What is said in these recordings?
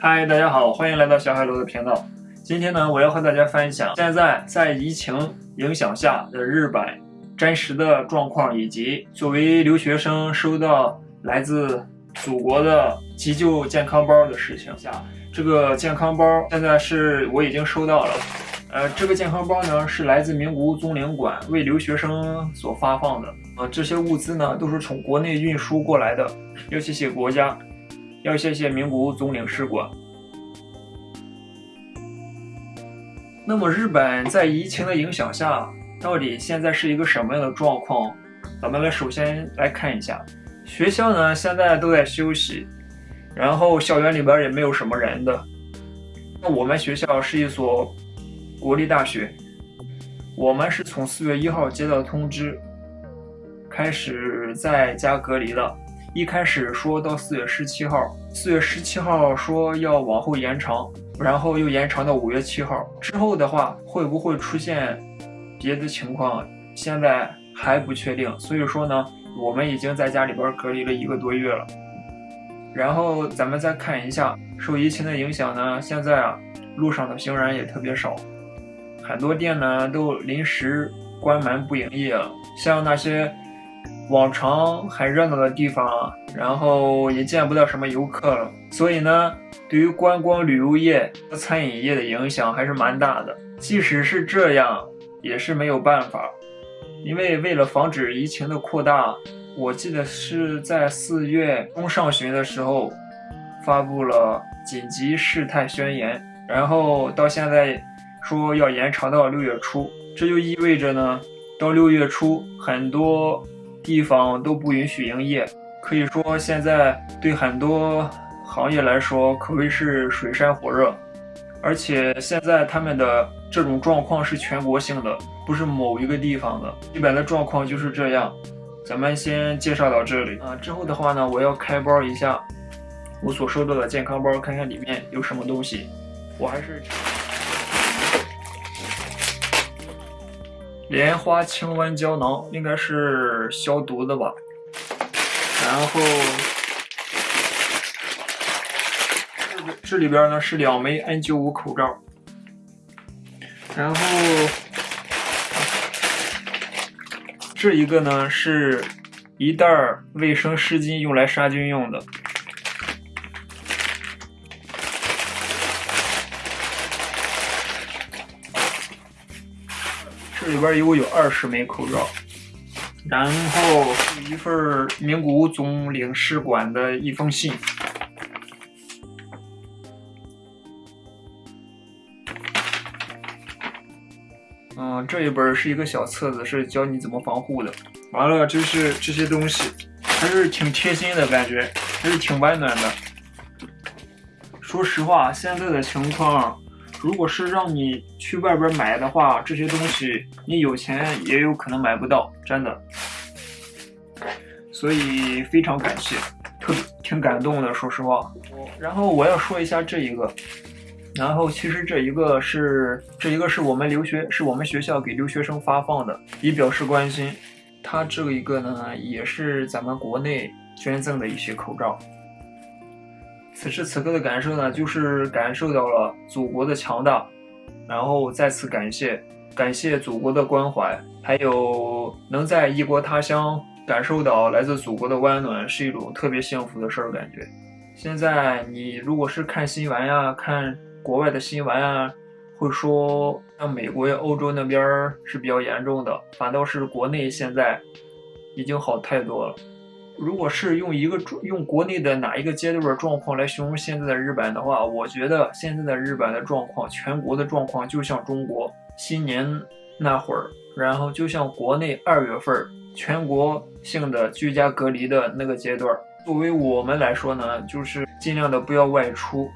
嗨，大家好，欢迎来到小海螺的频道。今天呢，我要和大家分享现在在疫情影响下的日本真实的状况，以及作为留学生收到来自祖国的急救健康包的事情。下这个健康包现在是我已经收到了。呃，这个健康包呢是来自名古屋宗领馆为留学生所发放的。呃，这些物资呢都是从国内运输过来的，要谢谢国家，要谢谢名古屋总领事馆。那么日本在疫情的影响下，到底现在是一个什么样的状况？咱们来首先来看一下，学校呢现在都在休息，然后校园里边也没有什么人的。那我们学校是一所国立大学，我们是从四月一号接到通知，开始在家隔离了。一开始说到四月十七号，四月十七号说要往后延长。然后又延长到五月七号之后的话，会不会出现别的情况？现在还不确定。所以说呢，我们已经在家里边隔离了一个多月了。然后咱们再看一下，受疫情的影响呢，现在啊，路上的行人也特别少，很多店呢都临时关门不营业了。像那些往常很热闹的地方，然后也见不到什么游客了。所以呢。对于观光旅游业和餐饮业的影响还是蛮大的。即使是这样，也是没有办法，因为为了防止疫情的扩大，我记得是在四月中上旬的时候发布了紧急事态宣言，然后到现在说要延长到六月初，这就意味着呢，到六月初很多地方都不允许营业，可以说现在对很多。行业来说可谓是水深火热，而且现在他们的这种状况是全国性的，不是某一个地方的。基本的状况就是这样。咱们先介绍到这里啊，之后的话呢，我要开包一下我所收到的健康包，看看里面有什么东西。我还是莲花清瘟胶囊，应该是消毒的吧。然后。这里边呢是两枚 N95 口罩，然后这一个呢是一袋卫生湿巾，用来杀菌用的。这里边一共有二十枚口罩，然后是一份名古屋总领事馆的一封信。嗯，这一本是一个小册子，是教你怎么防护的。完了，就是这些东西，还是挺贴心的感觉，还是挺温暖的。说实话，现在的情况，如果是让你去外边买的话，这些东西你有钱也有可能买不到，真的。所以非常感谢，特挺感动的，说实话。然后我要说一下这一个。然后其实这一个是这一个是我们留学是我们学校给留学生发放的，以表示关心。它这一个呢也是咱们国内捐赠的一些口罩。此时此刻的感受呢，就是感受到了祖国的强大，然后再次感谢感谢祖国的关怀，还有能在异国他乡感受到来自祖国的温暖，是一种特别幸福的事儿。感觉现在你如果是看新闻呀，看。国外的新闻啊，会说像美国呀、欧洲那边是比较严重的，反倒是国内现在已经好太多了。如果是用一个用国内的哪一个阶段状况来形容现在的日本的话，我觉得现在的日本的状况，全国的状况就像中国新年那会儿，然后就像国内二月份全国性的居家隔离的那个阶段。作为我们来说呢，就是尽量的不要外出。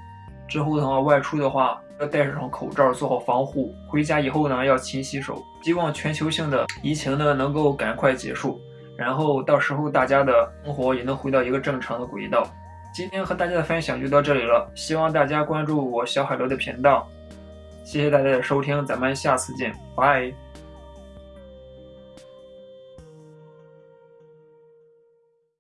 之后的话，外出的话要戴上口罩，做好防护。回家以后呢，要勤洗手。希望全球性的疫情呢能够赶快结束，然后到时候大家的生活也能回到一个正常的轨道。今天和大家的分享就到这里了，希望大家关注我小海螺的频道。谢谢大家的收听，咱们下次见，拜。